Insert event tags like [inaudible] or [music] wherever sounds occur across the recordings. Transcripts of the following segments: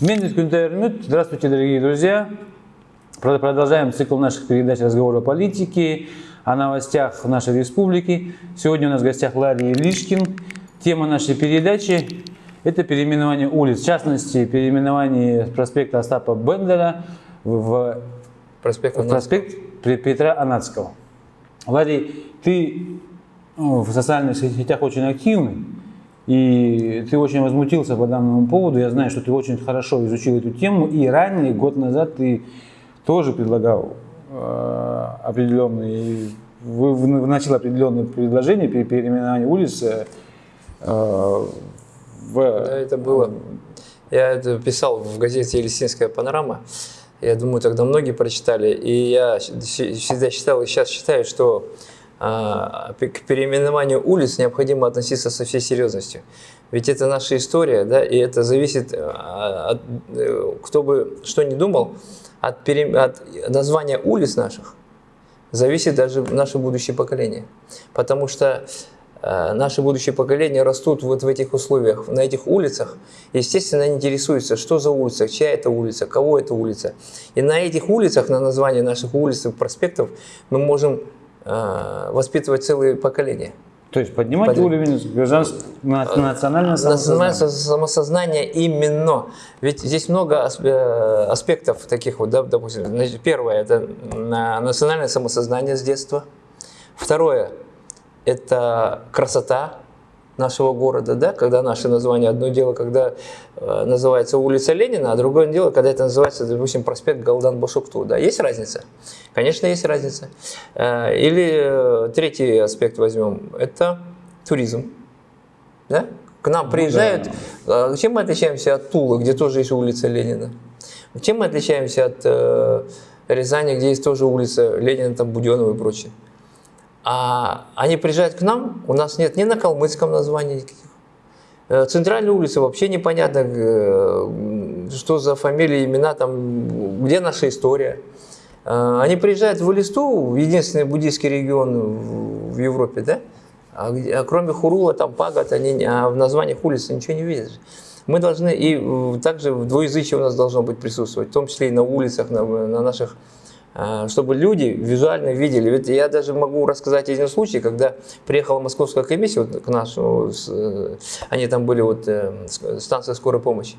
Мендис Кюнтермют. Здравствуйте, дорогие друзья. Продолжаем цикл наших передач разговора о политике, о новостях нашей республики. Сегодня у нас в гостях Ларри Ильишкин. Тема нашей передачи – это переименование улиц. В частности, переименование проспекта Остапа Бендера в проспект, в проспект Петра Анацкого. Ларри, ты ну, в социальных сетях очень активный. И ты очень возмутился по данному поводу. Я знаю, что ты очень хорошо изучил эту тему. И ранее, год назад, ты тоже предлагал э, определенные, вносил определенные предложения при переименовании улицы. Э, в, да, это было. Я это писал в газете «Елисинская панорама». Я думаю, тогда многие прочитали. И я всегда считал и сейчас считаю, что к переименованию улиц необходимо относиться со всей серьезностью. Ведь это наша история, да, и это зависит, а, от, э, кто бы что ни думал, от, пере, от названия улиц наших зависит даже наше будущее поколение. Потому что э, наши будущие поколения растут вот в этих условиях, на этих улицах. Естественно, они интересуются, что за улица, чья это улица, кого это улица. И на этих улицах, на название наших улиц и проспектов мы можем Э, воспитывать целые поколения. То есть поднимать Под... уровень гражданского национального самосознания. самосознания именно. Ведь здесь много э, аспектов таких вот, да, допустим. Значит, первое – это национальное самосознание с детства. Второе – это красота, нашего города, да, когда наше название, одно дело, когда э, называется улица Ленина, а другое дело, когда это называется, допустим, проспект Галдан Башукту, да, есть разница? Конечно, есть разница. Э, или э, третий аспект возьмем, это туризм, да, к нам ну приезжают, да. чем мы отличаемся от Тулы, где тоже есть улица Ленина? Чем мы отличаемся от э, Рязани, где есть тоже улица Ленина, там Буденова и прочее? А они приезжают к нам, у нас нет ни на калмыцком названия никаких. Э, центральные улицы вообще непонятно, э, что за фамилии, имена, там, где наша история. Э, они приезжают в Элисту, единственный буддийский регион в Европе, да? А, а кроме Хурула, там Пагат, они а в названиях улиц ничего не видят. Мы должны, и также в двуязычие у нас должно быть присутствовать, в том числе и на улицах, на, на наших чтобы люди визуально видели. Ведь я даже могу рассказать один случай, когда приехала московская комиссия вот, к нашу, э, они там были, вот, э, станция скорой помощи,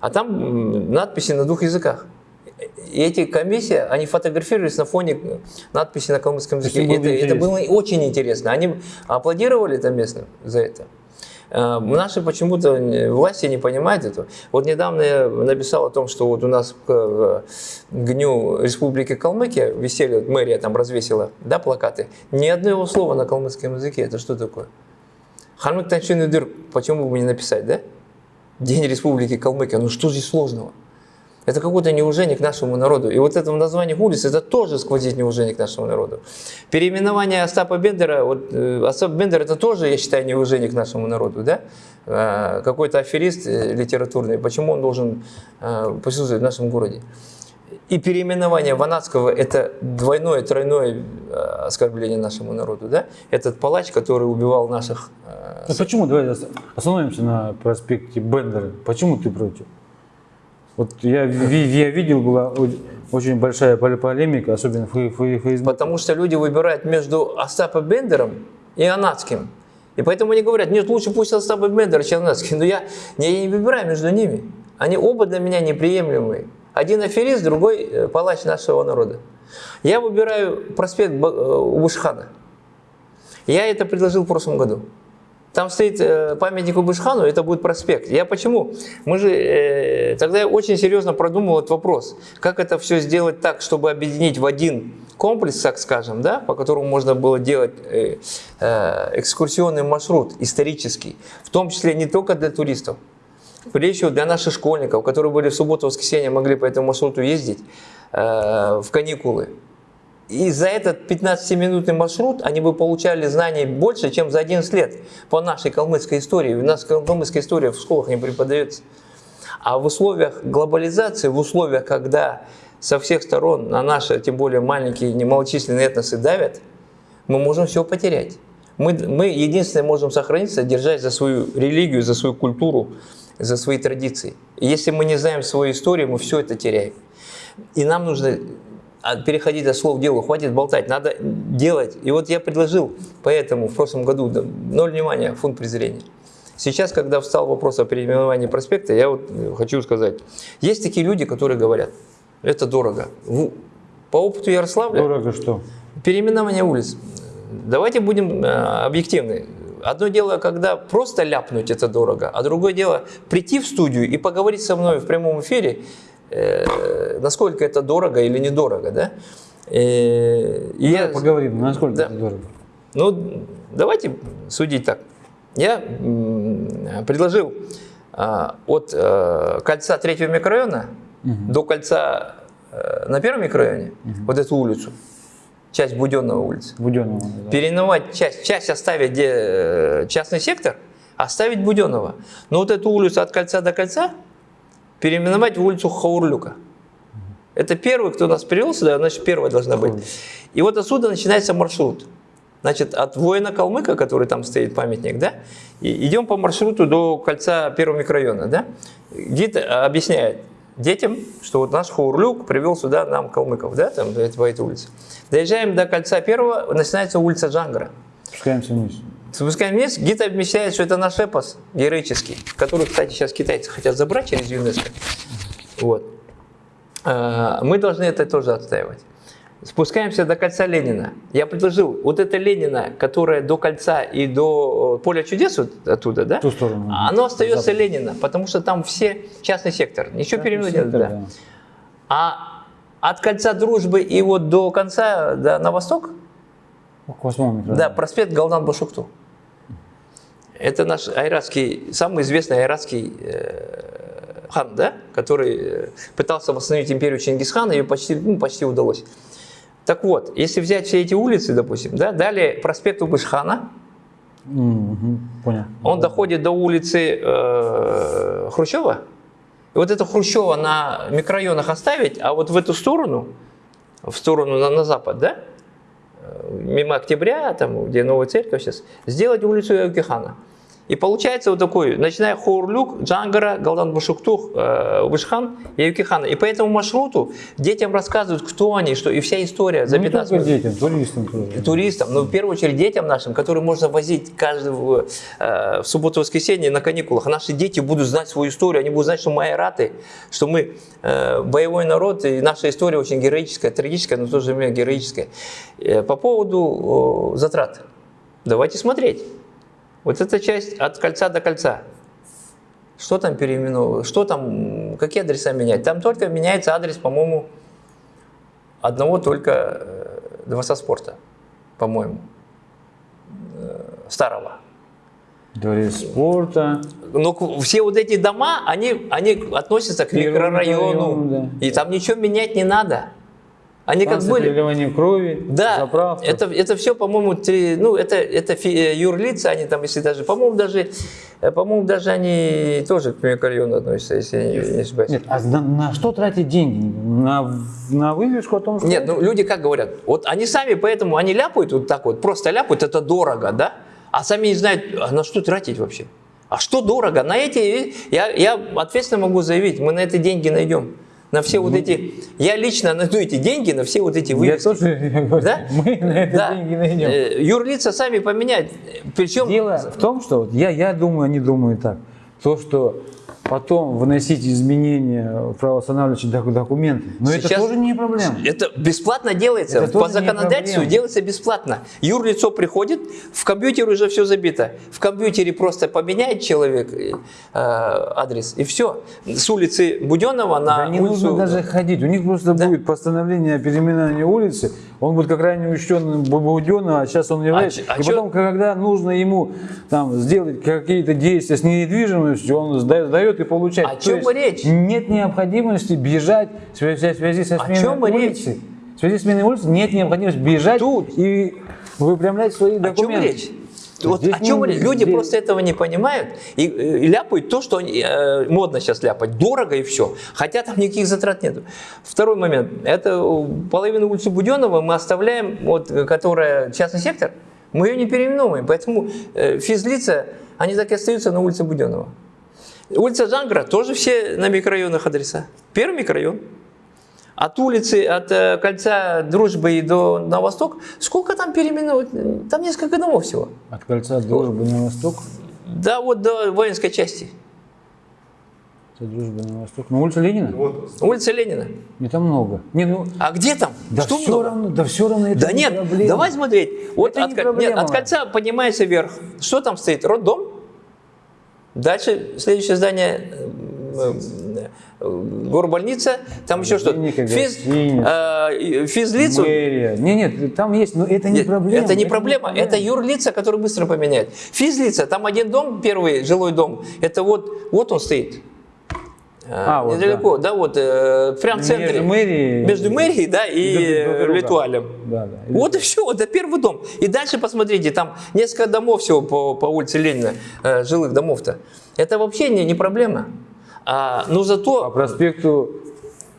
а там надписи на двух языках. И эти комиссии, они фотографировались на фоне надписи на калмыцком языке. Это, это было очень интересно. Они аплодировали там местным за это. Э, наши почему-то власти не понимают этого. Вот недавно я написал о том, что вот у нас в гню Республики Калмыкия висели, мэрия там развесила, да, плакаты. Ни одного слова на калмыцком языке. Это что такое? Ханмык Танчин почему бы не написать, да? День Республики Калмыкия. Ну что здесь сложного? Это какое-то неуважение к нашему народу. И вот это название улиц, это тоже сквозит неуважение к нашему народу. Переименование Остапа Бендера, вот э, Остап Бендер это тоже, я считаю, неуважение к нашему народу. Да? Э, какой-то аферист э, литературный, почему он должен присутствовать в нашем городе? И переименование Ванадского – это двойное, тройное оскорбление нашему народу. Да? Этот палач, который убивал наших… А почему? Давай остановимся на проспекте Бендера. Почему ты против? Вот я, я видел, была очень большая полемика, особенно в Фейсбуке. Потому что люди выбирают между Остапом Бендером и Анатским. И поэтому они говорят, нет, лучше пусть Остап Бендер, чем Анатский. Но я, я не выбираю между ними. Они оба для меня неприемлемые. Один аферист, другой э, палач нашего народа. Я выбираю проспект э, Убушхана. Я это предложил в прошлом году. Там стоит э, памятник Убышхану, это будет проспект. Я почему? Мы же э, тогда я очень серьезно продумал этот вопрос. Как это все сделать так, чтобы объединить в один комплекс, так скажем, да, по которому можно было делать э, э, экскурсионный маршрут исторический, в том числе не только для туристов, прежде всего для наших школьников, которые были в субботу, воскресенье, могли по этому маршруту ездить э, в каникулы. И за этот 15-минутный маршрут они бы получали знаний больше, чем за 11 лет по нашей калмыцкой истории. У нас калмыцкая история в школах не преподается. А в условиях глобализации, в условиях, когда со всех сторон на наши, тем более маленькие немалочисленные этносы давят, мы можем все потерять. Мы, мы единственное можем сохраниться, держать за свою религию, за свою культуру, за свои традиции. Если мы не знаем свою историю, мы все это теряем. И нам нужно переходить от слов к делу, хватит болтать, надо делать. И вот я предложил поэтому в прошлом году ноль внимания, фунт презрения. Сейчас, когда встал вопрос о переименовании проспекта, я вот хочу сказать, есть такие люди, которые говорят, это дорого. По опыту Ярославля... Дорого что? Переименование улиц. Давайте будем э, объективны. Одно дело, когда просто ляпнуть это дорого, а другое дело прийти в студию и поговорить со мной в прямом эфире, э, насколько это дорого или недорого, да? Э, и я, поговорим, насколько да. это дорого. Ну, давайте судить так. Я предложил э, от э, кольца третьего микрорайона угу. до кольца э, на первом микрорайоне, угу. вот эту улицу, часть Буденного улицы. Буденного, да. Переименовать часть, часть оставить где э, частный сектор, оставить Буденного. Но вот эту улицу от кольца до кольца переименовать в улицу Хаурлюка. Это первый, кто нас привел сюда, значит, первая должна быть. И вот отсюда начинается маршрут. Значит, от воина Калмыка, который там стоит памятник, да, и идем по маршруту до кольца первого микрорайона, да. Гид объясняет детям, что вот наш Хаурлюк привел сюда нам калмыков, да, там, по этой улице. Доезжаем до кольца первого, начинается улица Джангара. Спускаемся вниз. Спускаем вниз, гид объясняет, что это наш эпос героический, который, кстати, сейчас китайцы хотят забрать через ЮНЕСКО. Вот. А, мы должны это тоже отстаивать. Спускаемся до кольца Ленина. Я предложил, вот это Ленина, которая до кольца и до э, поля чудес вот оттуда, да? Ту сторону. Оно остается Запад. Ленина, потому что там все частный сектор. Ничего переименовать не надо. Да. А от кольца дружбы и вот до конца, да, на восток, к восьмому Да, проспект Галдан Башукту. Это наш айратский, самый известный айратский э, хан, да, который э, пытался восстановить империю Чингисхана, и почти, ну, почти удалось. Так вот, если взять все эти улицы, допустим, да, далее проспект Убышхана, угу, понял. он доходит до улицы э, Хрущева, и вот это Хрущева на микрорайонах оставить, а вот в эту сторону, в сторону на, на запад, да, мимо Октября, там, где новая церковь сейчас, сделать улицу Яукихана. И получается вот такой, начиная Хурлюк, Джангара, Галдан Башуктух, э, Вышхан и Юкихана. И по этому маршруту детям рассказывают, кто они, что и вся история за 15 ну, не детям, туристам тоже. Туристам, но в первую очередь детям нашим, которые можно возить каждого э, в субботу-воскресенье на каникулах. Наши дети будут знать свою историю, они будут знать, что мы айраты, что мы э, боевой народ, и наша история очень героическая, трагическая, но в то же время героическая. По поводу затрат. Давайте смотреть. Вот эта часть от кольца до кольца. Что там переименовывать? Что там, какие адреса менять? Там только меняется адрес, по-моему, одного только э, дворца спорта, по-моему, э, старого. Дворец спорта. Но все вот эти дома, они, они относятся к микрорайону. Район, да. И там ничего менять не надо. Они как были... переливания крови, да, заправка. Это, это все, по-моему, ну, это, это фи, юрлица, они там, если даже, по-моему, даже, э, по-моему, даже они тоже к микрорайону относятся, если я не, ошибаюсь. Нет, а на, на что тратить деньги? На, на вывеску о том, что... Нет, ну, люди как говорят, вот они сами поэтому, они ляпают вот так вот, просто ляпают, это дорого, да? А сами не знают, а на что тратить вообще? А что дорого? На эти, я, я ответственно могу заявить, мы на это деньги найдем на все вот эти, я лично найду эти деньги на все вот эти вывески. [laughs] Я тоже, да? мы на это да. деньги найдем. Э, юрлица сами поменять. Причем... Дело в том, что вот я, я думаю, они думают так. То, что потом выносить изменения в правоостанавливающие документы. Но Сейчас это тоже не проблема. Это бесплатно делается. Это По законодательству делается бесплатно. Юрлицо приходит, в компьютере уже все забито. В компьютере просто поменяет человек э, адрес, и все. С улицы Буденного на да не улицу... нужно даже ходить. У них просто да? будет постановление о переименовании улицы. Он будет как ранее учтен Буденного, а сейчас он является. А, а и чё? потом, когда нужно ему там, сделать какие-то действия с недвижимостью, он сдает и получать. О чем есть речь? Нет необходимости бежать в связи со сменой О чем улицы. Речь? В связи с сменой улицы нет необходимости бежать Тут. и выпрямлять свои документы. О чем речь? Вот о чем не, люди здесь... просто этого не понимают и, и ляпают то, что они, э, модно сейчас ляпать, дорого и все. Хотя там никаких затрат нет. Второй момент. Это половину улицы Буденного мы оставляем, вот, которая частный сектор, мы ее не переименовываем. Поэтому э, физлица, они так и остаются на улице Буденного. Улица Джангра тоже все на микрорайонах адреса. Первый микрорайон. От улицы, от э, кольца Дружбы и до на восток, сколько там переименовать? Там несколько домов всего. От кольца дружбы на восток. Да, вот до воинской части. От дружбы на восток. На улице Ленина? Улица Ленина. Не там много. Не, ну, А где там? да Что все много? равно, да все равно это Да не нет, проблема. давай смотреть. Вот Это от, не проблема. нет, от кольца поднимается вверх. Что там стоит? Роддом? Дальше следующее здание э, горбольница, там еще что-то. Клиника, Физ, э, физлицу. Мэрия. Не, нет, там есть, но это не Нет, проблема. Это не проблема, это проблема. юрлица, которые быстро поменяют. Физлица, там один дом, первый жилой дом, это вот, вот он стоит. А, вот, недалеко, да, вот, э, прям в Между центре. мэрией- Между мэрией, да, и друг- друг. Да, да. Вот и все, это первый дом. И дальше посмотрите, там несколько домов всего по, по улице Ленина, э, жилых домов-то. Это вообще не, не проблема. А, но По зато проспекту Б-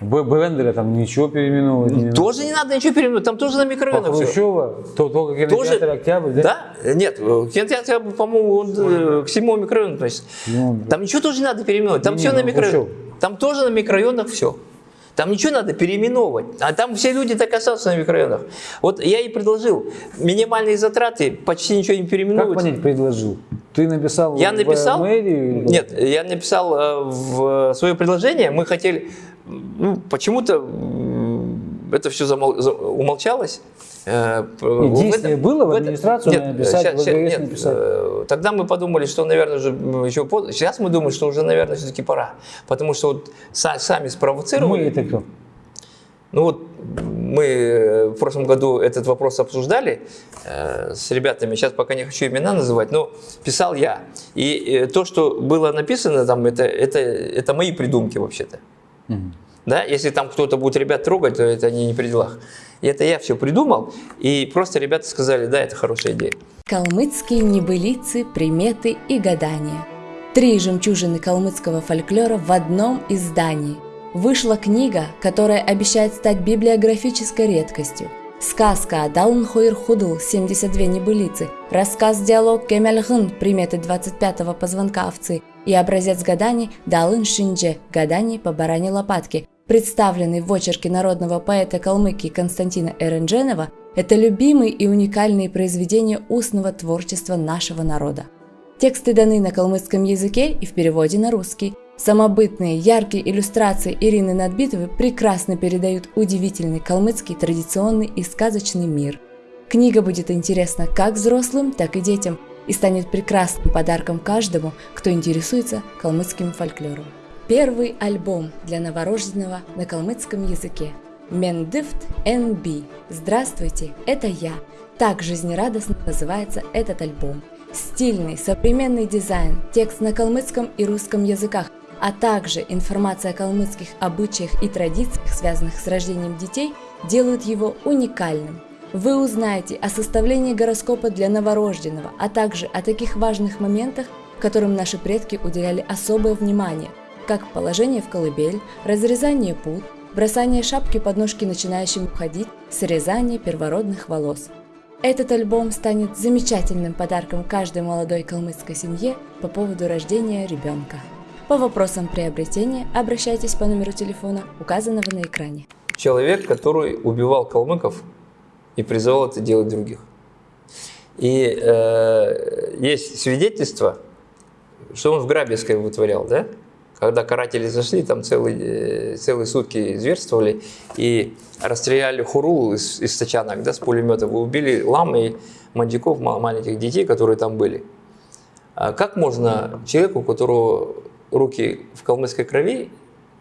Бендера там ничего переименовывать не надо. тоже не надо ничего переименовать, там тоже на микрорайонах всё. Хрущева, то только кинотеатр Октябрь, да? Да? Нет, э, кинотеатр, по-моему, он, э, к седьмому микрорайону относится. Ну, Там ничего тоже не надо переименовать. Там Не, все не, на ну, микрорайонах. Там тоже на микрорайонах все. Там ничего надо переименовывать. А там все люди так остаются на микрорайонах. Вот я и предложил. Минимальные затраты, почти ничего не Как переименовывать. понять, предложил? Ты написал Я в написал, мэрию? нет, я написал э, в свое предложение, мы хотели, ну, почему-то это все умолчалось. Э, в действие этом- было в администрацию нет, написать, щас- в ВГС нет, написать? э, Тогда мы подумали, что, наверное, уже еще поздно. Сейчас мы думаем, что уже, наверное, все-таки пора. Потому что вот са- сами спровоцировали. Мы это кто? Ну вот мы э, в прошлом году этот вопрос обсуждали э, с ребятами, сейчас пока не хочу имена называть, но писал я. И э, то, что было написано там, это, это, это мои придумки вообще-то. Да? Если там кто-то будет ребят трогать, то это они не при делах. И это я все придумал, и просто ребята сказали, да, это хорошая идея. Калмыцкие небылицы, приметы и гадания. Три жемчужины калмыцкого фольклора в одном издании. Вышла книга, которая обещает стать библиографической редкостью. Сказка Адалн Хойр Худл, 72 небылицы, рассказ-диалог Кемельгын, приметы 25-го позвонка овцы и образец гаданий Далын Шиндже, гаданий по баране лопатки, представленный в очерке народного поэта Калмыкии Константина Эрендженова, это любимые и уникальные произведения устного творчества нашего народа. Тексты даны на калмыцком языке и в переводе на русский. Самобытные, яркие иллюстрации Ирины Надбитовой прекрасно передают удивительный калмыцкий традиционный и сказочный мир. Книга будет интересна как взрослым, так и детям и станет прекрасным подарком каждому, кто интересуется калмыцким фольклором. Первый альбом для новорожденного на калмыцком языке. Мендифт NB. Здравствуйте, это я. Так жизнерадостно называется этот альбом. Стильный, современный дизайн, текст на калмыцком и русском языках, а также информация о калмыцких обычаях и традициях, связанных с рождением детей, делают его уникальным. Вы узнаете о составлении гороскопа для новорожденного, а также о таких важных моментах, которым наши предки уделяли особое внимание, как положение в колыбель, разрезание пут, бросание шапки под ножки начинающим уходить, срезание первородных волос. Этот альбом станет замечательным подарком каждой молодой калмыцкой семье по поводу рождения ребенка. По вопросам приобретения обращайтесь по номеру телефона, указанного на экране. Человек, который убивал калмыков и призывал это делать других. И э, есть свидетельство, что он в Грабевской вытворял, да? Когда каратели зашли, там целые, э, целые сутки зверствовали и расстреляли хуру из, из тачанок, да, с пулеметов, и убили лам и мандиков, ма- маленьких детей, которые там были. А как можно человеку, у которого руки в калмыцкой крови,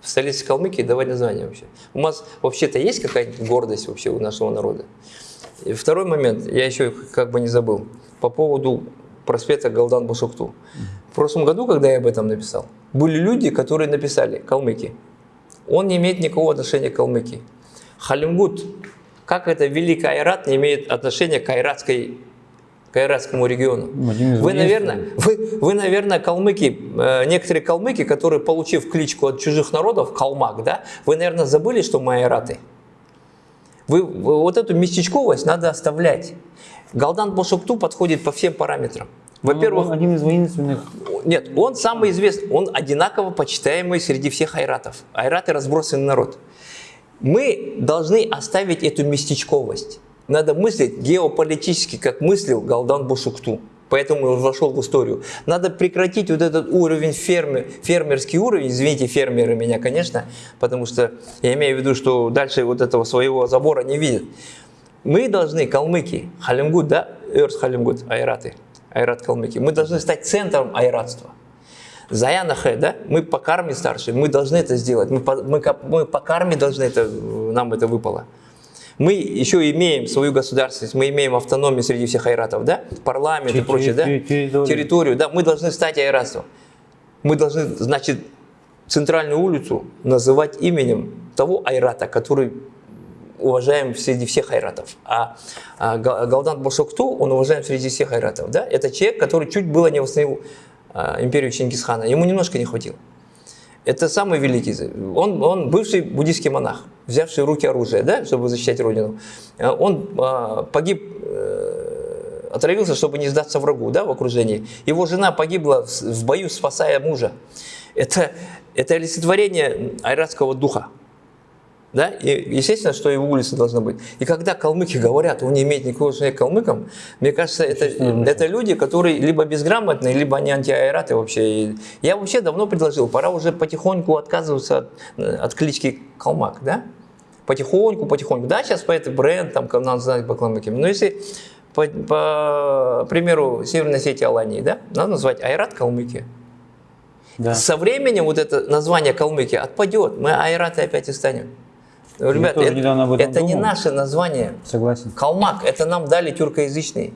в столице Калмыкии давать название вообще? У нас вообще-то есть какая-нибудь гордость вообще у нашего народа? И второй момент, я еще как бы не забыл, по поводу проспекта Галдан Бушукту. В прошлом году, когда я об этом написал, были люди, которые написали «Калмыки». Он не имеет никакого отношения к Калмыкии. Халимгут, как это Великий Айрат не имеет отношения к айратской к айратскому региону. Ну, Вы, наверное, вы, вы, наверное, калмыки, э, некоторые калмыки, которые, получив кличку от чужих народов, калмак, да, вы, наверное, забыли, что мы айраты. Вы, вы- вот эту местечковость надо оставлять. Галдан Бошукту подходит по всем параметрам. Во-первых, он один из воинственных. нет, он самый известный, он одинаково почитаемый среди всех айратов. Айраты разбросанный народ. Мы должны оставить эту местечковость. Надо мыслить геополитически, как мыслил Галдан Бушукту. Поэтому он вошел в историю. Надо прекратить вот этот уровень фермер, фермерский уровень. Извините, фермеры меня, конечно, потому что я имею в виду, что дальше вот этого своего забора не видят. Мы должны, калмыки, Халимгуд, да, Эрс Халимгуд, айраты, айрат калмыки, мы должны стать центром айратства. Заянахэ, да, мы по карме старшие, мы должны это сделать, мы по, мы, мы по карме должны это, нам это выпало. Мы еще имеем свою государственность, мы имеем автономию среди всех айратов, да, парламент и прочее, да, терри- территорию. да, мы должны стать айратством. Мы должны, значит, центральную улицу называть именем того айрата, который уважаем среди всех айратов. А, а Га- Галдан Бошокту, он уважаем среди всех айратов. Да? Это человек, который чуть было не восстановил а, империю Чингисхана. Ему немножко не хватило. Это самый великий. Он, он бывший буддийский монах, взявший руки оружие, да, чтобы защищать родину. А, Он а, погиб, э, отравился, чтобы не сдаться врагу да, в окружении. Его жена погибла в, в бою, спасая мужа. Это, это олицетворение айратского духа. Да? И естественно, что его улица должна быть. И когда калмыки говорят, он не имеет никакого отношения к калмыкам, мне кажется, это, это люди, которые либо безграмотные, либо они антиайраты вообще. И я вообще давно предложил, пора уже потихоньку отказываться от, от клички Калмак, да? Потихоньку, потихоньку. Да, сейчас по этой бренд, там, надо знать по калмыкам. Но если, по, по примеру, Северной Осетии Алании, да, надо назвать Айрат Калмыки. Да. Со временем вот это название Калмыки отпадет, мы айраты опять и станем. Ребята, тоже это, это не наше название. Согласен. Калмак, это нам дали тюркоязычные.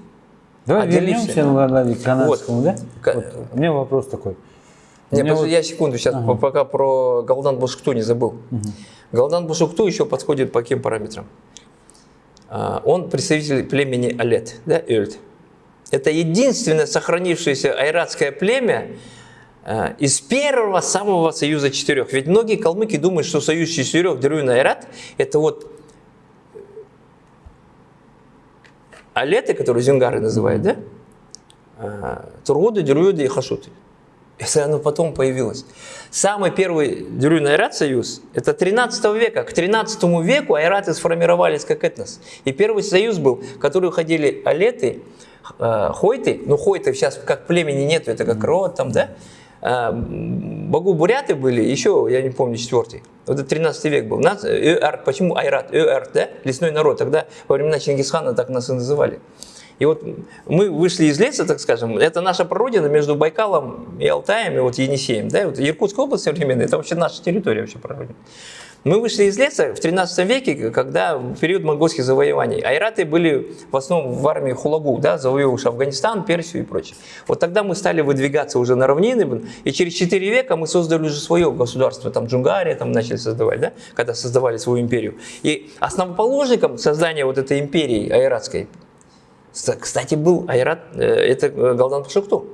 Давай Отделившись. вернемся к канадскому, да? Ка- Вот, у меня вопрос такой. Меня подожди, вот- я секунду сейчас, пока про Галдан Бушукту не забыл. Галдан Бушукту еще подходит по каким параметрам? А, Он представитель племени Алет, да, Эльт. Это единственное сохранившееся айратское племя из первого самого союза четырех. Ведь многие калмыки думают, что союз четырех Дерюн Айрат это вот Алеты, которые зюнгары называют, да? А, Тургуды, Дерюды и Хашуты. Это оно потом появилось. Самый первый Дерюн Айрат союз, это 13 века. К 13 веку айраты сформировались как этнос. И первый союз был, в который уходили алеты, э, хойты, ну хойты сейчас как племени нету, это как род там, да? А, Богу буряты были, еще, я не помню, четвертый. Вот это 13 век был. Нас, э, почему Айрат? Эар, да? Лесной народ. Тогда во времена Чингисхана так нас и называли. И вот мы вышли из леса, так скажем, это наша прародина между Байкалом и Алтаем, и вот Енисеем. Да? И Вот Иркутская область современная, это вообще наша территория вообще прародина. Мы вышли из леса в 13 веке, когда период монгольских завоеваний. Айраты были в основном в армии Хулагу, да, завоевавшие Афганистан, Персию и прочее. Вот тогда мы стали выдвигаться уже на равнины, и через 4 века мы создали уже свое государство, там Джунгария там начали создавать, да, когда создавали свою империю. И основоположником создания вот этой империи айратской, ст- кстати, был Айрат, э, это э, Галдан Пашукту.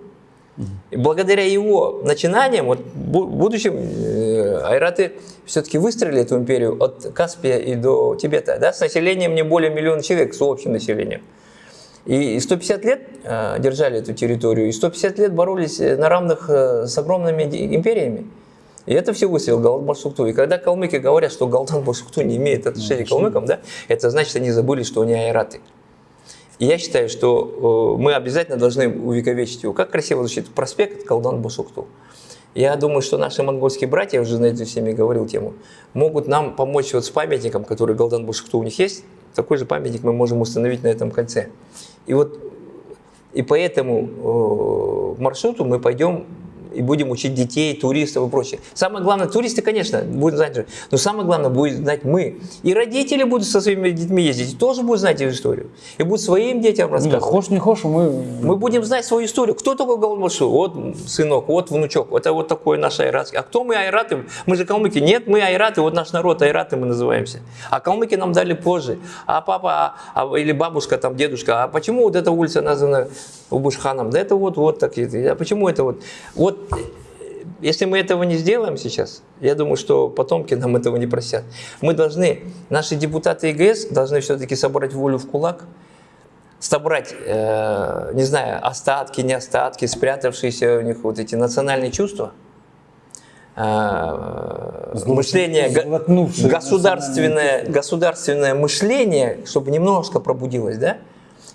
И благодаря его начинаниям, вот в будущем э, айраты все-таки выстроили эту империю от Каспия и до Тибета, да, с населением не более миллиона человек, с общим населением. И 150 лет э, держали эту территорию, и 150 лет боролись э, на равных э, с огромными империями. И это все выстрелил Галдан Башукту. И когда калмыки говорят, что Галдан Башукту не имеет отношения к калмыкам, да, это значит, они забыли, что они айраты. И я считаю, что э, мы обязательно должны увековечить его. Как красиво звучит проспект Калдан Бушукту. Я думаю, что наши монгольские братья, я уже на эту всеми говорил тему, могут нам помочь вот с памятником, который Галдан Бушукту у них есть. Такой же памятник мы можем установить на этом кольце. И вот и по этому э, маршруту мы пойдем и будем учить детей, туристов и прочее. Самое главное, туристы, конечно, будут знать, же, но самое главное будет знать мы. И родители будут со своими детьми ездить, и тоже будут знать эту историю. И будут своим детям рассказывать. хошь не хошь, мы... Мы будем знать свою историю. Кто такой Галмашу? Вот сынок, вот внучок, это вот такой наш айратский. А кто мы айраты? Мы же калмыки. Нет, мы айраты, вот наш народ айраты мы называемся. А калмыки нам дали позже. А папа, а, а- или бабушка, там, дедушка, а почему вот эта улица названа Убушханом? Да это вот, вот так. А почему это вот? Вот э, если мы этого не сделаем сейчас, я думаю, что потомки нам этого не простят. Мы должны, наши депутаты ЕГС должны все-таки собрать волю в кулак, собрать, э, не знаю, остатки, не остатки, спрятавшиеся у них вот эти национальные чувства, э, мышление, государственное, государственное мышление, чтобы немножко пробудилось, да?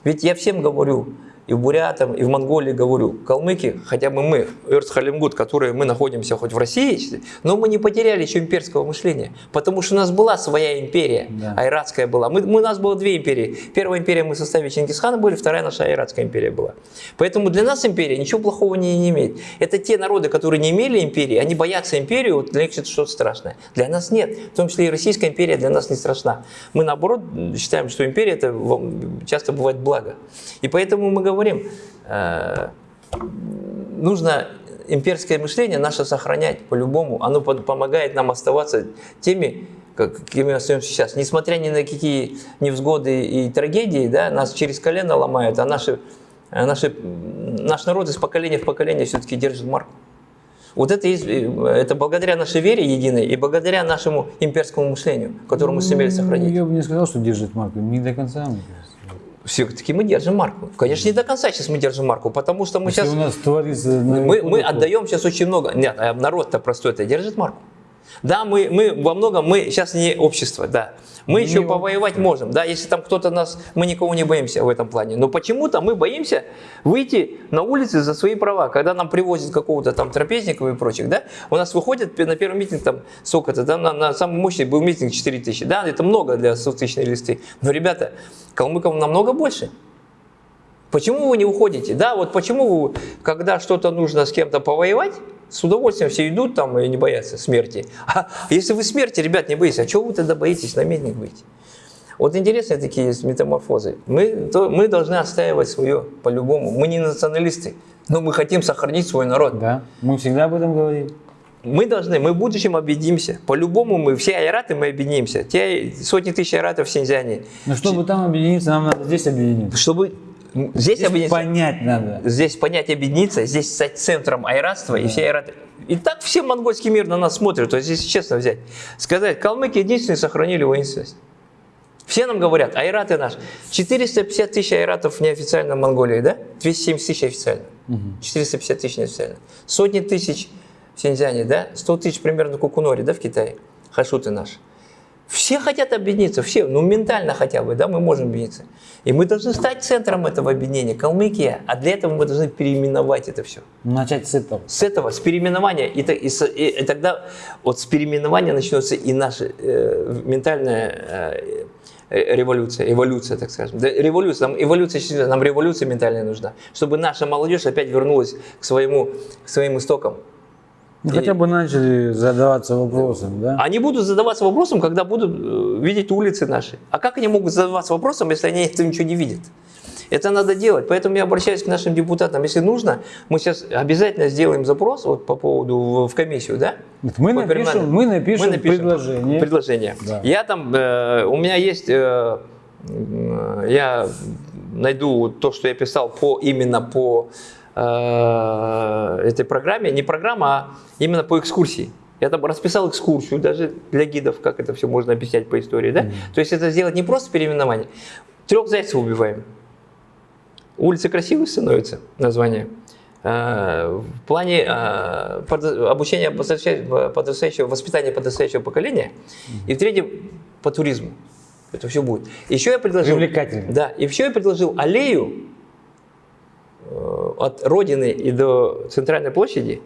Ведь я всем говорю, и в Бурятам, и в Монголии говорю, калмыки, хотя бы мы, Эрцхалимгут, которые мы находимся хоть в России, но мы не потеряли еще имперского мышления, потому что у нас была своя империя, Да. айратская была. Мы, мы- у нас было две империи. Первая империя мы в составе Чингисхана были, вторая наша айратская империя была. Поэтому для нас империя ничего плохого не, не имеет. Это те народы, которые не имели империи, они боятся империю, вот для них это что-то страшное. Для нас нет. В том числе и Российская империя для нас не страшна. Мы наоборот считаем, что империя это часто бывает благо. И поэтому мы говорим, э, нужно имперское мышление наше сохранять по-любому. Оно под- помогает нам оставаться теми, как- какими мы остаемся сейчас. Несмотря ни на какие невзгоды и трагедии, да, нас через колено ломают, а наши, а наши, наш народ из поколения в поколение все-таки держит марку. Вот это, есть, э, это благодаря нашей вере единой и благодаря нашему имперскому мышлению, которое мы сумели сохранить. Я бы не сказал, что держит марку. Не до конца, мне кажется. Все-таки мы держим марку. Конечно, не до конца сейчас мы держим марку, потому что мы Если сейчас... у нас творится... Мы, мы отдаем сейчас очень много. Нет, а народ-то простой-то держит марку. Да, мы, мы во многом, мы сейчас не общество, да. Мы Не еще общество. повоевать можем, да, если там кто-то нас, мы никого не боимся в этом плане. Но почему-то мы боимся выйти на улицы за свои права. Когда нам привозят какого-то там трапезников и прочих, да, у нас выходят на первый митинг там сколько-то, там на, на самый мощный был митинг 4 тысячи, да, это много для 100 тысячной листы. Но, ребята, калмыков намного больше. Почему вы не уходите? Да, вот почему, вы, когда что-то нужно с кем-то повоевать, с удовольствием все идут там и не боятся смерти. А если вы смерти, ребят, не боитесь, а чего вы тогда боитесь, на митинг выйти? Вот интересные такие есть метаморфозы. Мы, то, мы должны отстаивать свое по-любому. Мы не националисты, но мы хотим сохранить свой народ. Да, мы всегда об этом говорим. Мы должны, мы в будущем объединимся. По-любому мы, все айраты, мы объединимся. Те сотни тысяч айратов в Синьцзяне. Но чтобы там объединиться, нам надо здесь объединиться. Чтобы здесь, Здесь объединиться. понять надо. здесь понять объединиться, здесь стать центром айратства и все айраты. И так все монгольский мир на нас смотрят, то есть если честно взять, сказать, калмыки единственные сохранили воинственность. Все нам говорят, айраты наш. 450 тысяч айратов неофициально в Монголии, да? 270 тысяч официально. 450 тысяч неофициально. Сотни тысяч в Синьцзяне, да? 100 тысяч примерно в Кукуноре, да, в Китае. Хашуты наши. Все хотят объединиться, все, ну ментально хотя бы, да, мы можем объединиться. И мы должны стать центром этого объединения, Калмыкия, а для этого мы должны переименовать это все. Начать с этого. С этого, с переименования, и, и и- и тогда вот с переименования начнется и наша э, ментальная э, э, революция, эволюция, так скажем. Да, революция, нам эволюция, нам революция ментальная нужна, чтобы наша молодежь опять вернулась к, своему, к своим истокам. Ну, хотя бы начали задаваться вопросом, да? Они будут задаваться вопросом, когда будут э, видеть улицы наши. А как они могут задаваться вопросом, если они этого ничего не видят? Это надо делать. Поэтому я обращаюсь к нашим депутатам. Если нужно, мы сейчас обязательно сделаем запрос вот по поводу в, в комиссию, да? Мы напишем, мы напишем, Мы напишем предложение. Предложение. Да. Я там, э, у меня есть, э, м, я найду то, что я писал по именно по э, этой программе, не программа, а именно по экскурсии. Я там расписал экскурсию даже для гидов, как это все можно объяснять по истории, да? То есть это сделать не просто переименование. Трех зайцев убиваем. Улицы красивые становятся, название. Э, В плане э, обучения подрастающего, воспитания подрастающего поколения. И в-третьем, по туризму. Это все будет. Еще я предложил... Привлекательно. Да, и еще я предложил аллею от Родины и до Центральной площади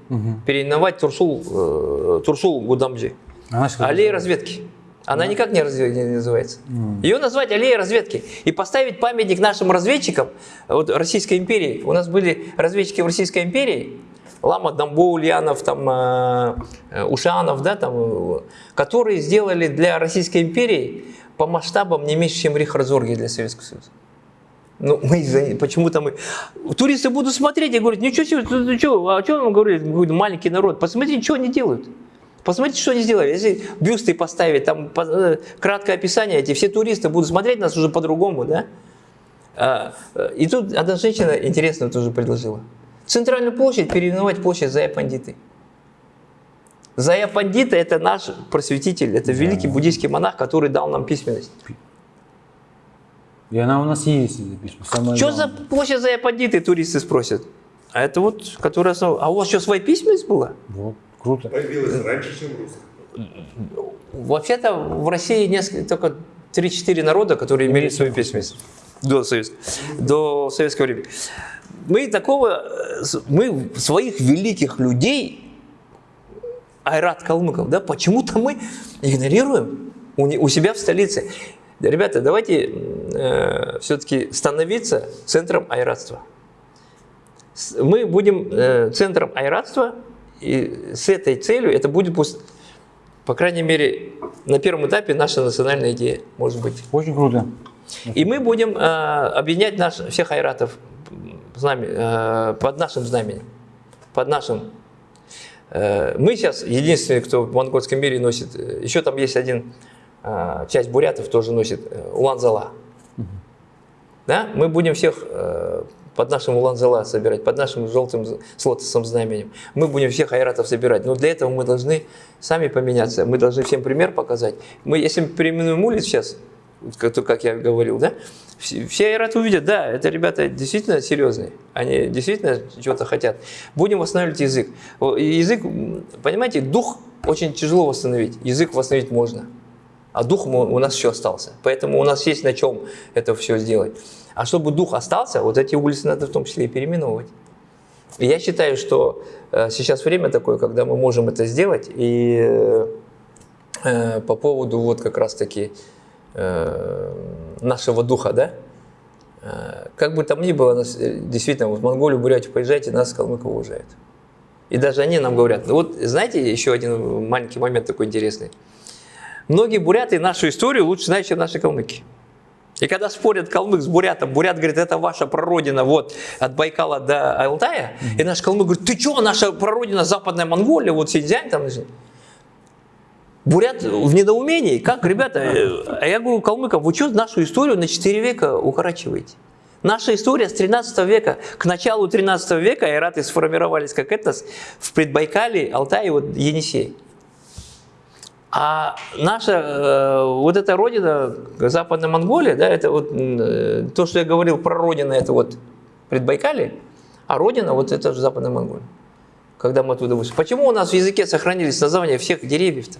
переименовать Турсул, э, Турсул Гудамджи. Она Аллея разведки. Она никак не, разве- не называется. Ее назвать аллея разведки и поставить памятник нашим разведчикам вот, Российской империи. У нас были разведчики в Российской империи, Лама Дамбо, Ульянов, там, э, э, Ушанов, да, там, э, которые сделали для Российской империи по масштабам не меньше, чем Рихардзорги для Советского Союза. Ну, мы почему-то мы... Туристы будут смотреть и говорят, ничего себе, ты что, а что вам говорили, маленький народ, посмотрите, что они делают. Посмотрите, что они сделали. Если бюсты поставить, там э, краткое описание, эти все туристы будут смотреть нас уже по-другому, да? А, э, И тут одна женщина интересно тоже предложила. Центральную площадь переименовать площадь Зая Пандиты. Зая Пандита – это наш просветитель, это великий буддийский монах, который дал нам письменность. И она у нас есть, эта письма. Самое Что за площадь за аппандиты туристы спросят? А это вот, которая основа. А у вас что, своя письменность была? Вот, круто. Появилась раньше, чем русская. Вообще-то в России несколько, только 3-4 народа, которые имели свою письменность до, советс- до советского времени. Мы такого, э, мы своих великих людей, Айрат Калмыков, да, почему-то мы игнорируем у, не- у себя в столице. Ребята, давайте все-таки становиться центром айратства. Мы будем э, центром айратства, и с этой целью это будет, по крайней мере, на первом этапе наша национальная идея, может быть. Очень круто. И мы будем э, объединять наш, всех айратов знаме- э, под нашим знаменем, под нашим. Э, мы сейчас единственные, кто в монгольском мире носит, э, еще там есть один, э, часть бурятов тоже носит э, улан-зала. Да? Мы будем всех э, под нашим улан-зала собирать, под нашим желтым з- с лотосом знаменем. Мы будем всех айратов собирать. Но для этого мы должны сами поменяться. Мы должны всем пример показать. Мы, если мы переименуем улиц сейчас, как, я говорил, да, все, все айраты увидят, да, это ребята действительно серьезные, они действительно чего-то хотят. Будем восстанавливать язык. Язык, понимаете, дух очень тяжело восстановить, язык восстановить можно. А дух у нас еще остался. Поэтому у нас есть на чем это все сделать. А чтобы дух остался, вот эти улицы надо в том числе и переименовывать. Я считаю, что э, сейчас время такое, когда мы можем это сделать. И э, по поводу вот как раз-таки э, нашего духа, да, как бы там ни было, действительно, вот в Монголию, Бурятию поезжайте, нас калмыков уважают. И даже они нам говорят, вот знаете, еще один маленький момент такой интересный. Многие буряты нашу историю лучше знают, чем наши калмыки. И когда спорят калмык с бурятом, бурят говорит, это ваша прародина вот от Байкала до Алтая, и наш калмык говорит, ты что, наша прародина Западная Монголия, вот Синьцзянь там. Бурят в недоумении, как, ребята, э, а я говорю калмыкам, вы что нашу историю на 4 века укорачиваете? Наша история с 13 века, к началу 13 века айраты сформировались как этнос в Предбайкале, Алтае, вот Енисей. А наша э, вот эта родина, Западная Монголия, да, это вот э, то, что я говорил про родину, это вот Предбайкалье, а родина вот это же Западная Монголия. Когда мы оттуда вышли. Почему у нас в языке сохранились названия всех деревьев-то?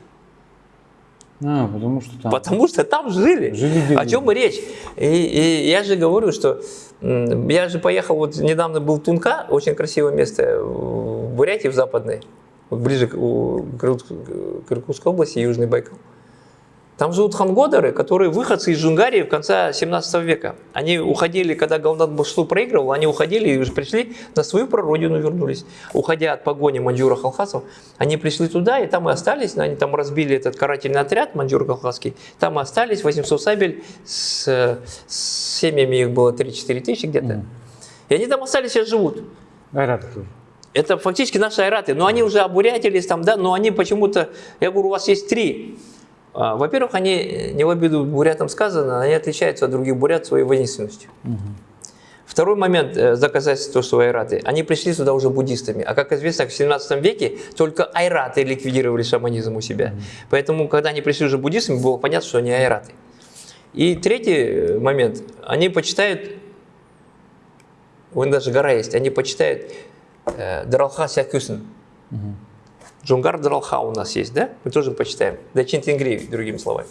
А, потому что там. Потому что там жили. Жили О деревья. чем и речь? И, и я же говорю, что я же поехал, вот недавно был Тунка, очень красивое место в Бурятии, в Западной, вот ближе к, к Иркут- к Иркутской области, Южный Байкал. Там живут хангодеры, которые выходцы из Джунгарии в конце 17 века. Они уходили, когда Галнат Башлу проигрывал, они уходили и уже пришли на свою прародину вернулись. Уходя от погони маньчжура халхасов, они пришли туда и там и остались. Они там разбили этот карательный отряд маньчжур халхасский. Там и остались 800 сабель, с, с семьями их было 3-4 тысячи где-то. И они там остались, сейчас живут. Айраты тоже. Это фактически наши айраты, но они уже обурятились там, да, но они почему-то, я говорю, у вас есть три. А, Во-первых, они, не в обиду бурятам сказано, они отличаются от других бурят своей воинственностью. Второй момент э, доказательства, что айраты, они пришли сюда уже буддистами, а как известно, в 17 веке только айраты ликвидировали шаманизм у себя. Поэтому, когда они пришли уже буддистами, было понятно, что они айраты. И третий э, момент, они почитают, вон даже гора есть, они почитают э, Даралха Сякюсен. Джунгар Даралха у нас есть, да? Мы тоже почитаем. Дачин Тенгри, другими словами.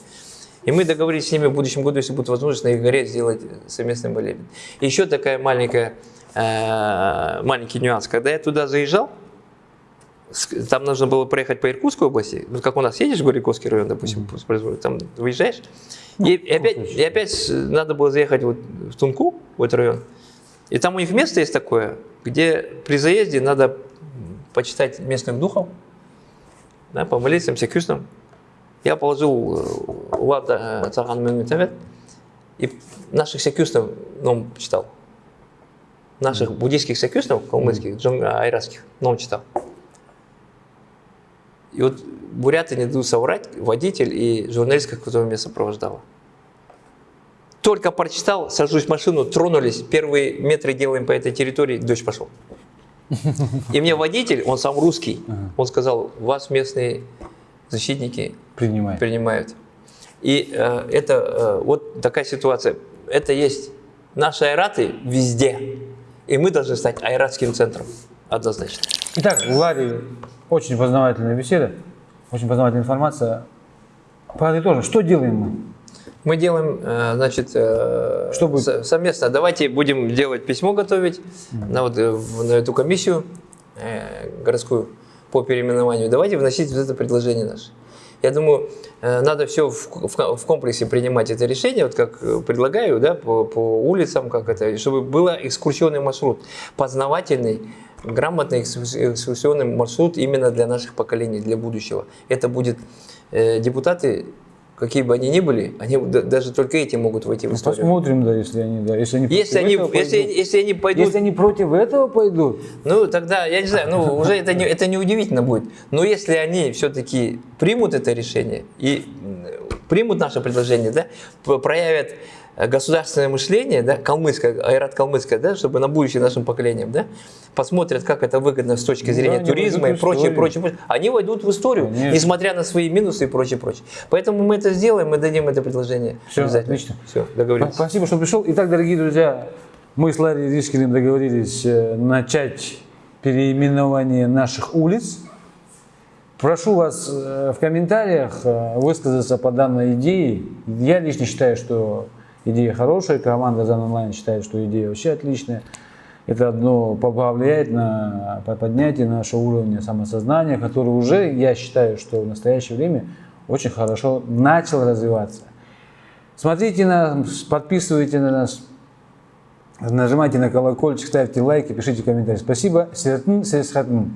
И мы договорились с ними в будущем году, если будет возможность, на их горе сделать совместный молебен. И еще такая маленькая, э, маленький нюанс. Когда я туда заезжал, там нужно было проехать по Иркутской области, ну, как у нас едешь в Горьковский район, допустим, там выезжаешь, и, и опять, и опять надо было заехать вот в Тунку, в этот район, и там у них место есть такое, где при заезде надо почитать местных духов, да, помолиться им секюстам. Я положил э, Лада Цаган Мемитавет и наших секюстов ном читал. Наших буддийских секюстов, калмыцких, джунга, айратских, ном читал. И вот буряты не дадут соврать, водитель и журналистка, которая меня сопровождала. Только прочитал, сажусь в машину, тронулись, первые метры делаем по этой территории, дождь пошел. И мне водитель, он сам русский, он сказал, вас местные защитники Принимай. принимают. И э, это э, вот такая ситуация. это есть наши айраты везде. И мы должны стать айратским центром. Однозначно. Итак, Ларри очень познавательная беседа, очень познавательная информация. Подытожим, что делаем мы? Мы делаем, э, значит, э, Что будет? со- совместно. Давайте будем делать письмо готовить на, вот, э, на эту комиссию городскую по переименованию. Давайте вносить вот это предложение наше. Я думаю, надо все в, в- в комплексе принимать это решение, вот как предлагаю, да, по, по улицам, как это, чтобы был экскурсионный маршрут, познавательный, грамотный экскурс- экскурсионный маршрут именно для наших поколений, для будущего. Это будет э, депутаты, какие бы они ни были, они да- даже только эти могут войти в Ну, историю. посмотрим, да, если они, да, если они Если они, этого если, пойдут. если они пойдут Если они против этого пойдут, ну, тогда, я не знаю, ну, уже это не, это не удивительно будет. Но если они все-таки примут это решение и примут наше предложение, да, проявят государственное мышление, да, калмыцкое, айрат калмыцкое, да, чтобы на будущее нашим поколениям, да, посмотрят, как это выгодно с точки зрения да, туризма и прочее, прочее, прочее. Они войдут в историю, Конечно. несмотря на свои минусы и прочее, прочее. Поэтому мы это сделаем, мы дадим это предложение. Обязательно. отлично. Все, договорились. Спасибо, что пришел. Итак, дорогие друзья, мы с Ларри Ришкиным договорились э, начать переименование наших улиц. Прошу вас э, в комментариях э, высказаться по данной идее. Я лично считаю, что идея хорошая, команда Зан Онлайн считает, что идея вообще отличная. Это одно повлияет на по- поднятие нашего уровня самосознания, который уже, я считаю, что в настоящее время очень хорошо начал развиваться. Смотрите нас, подписывайте на нас, нажимайте на колокольчик, ставьте лайки, пишите комментарии. Спасибо. Сертн, сесхатн.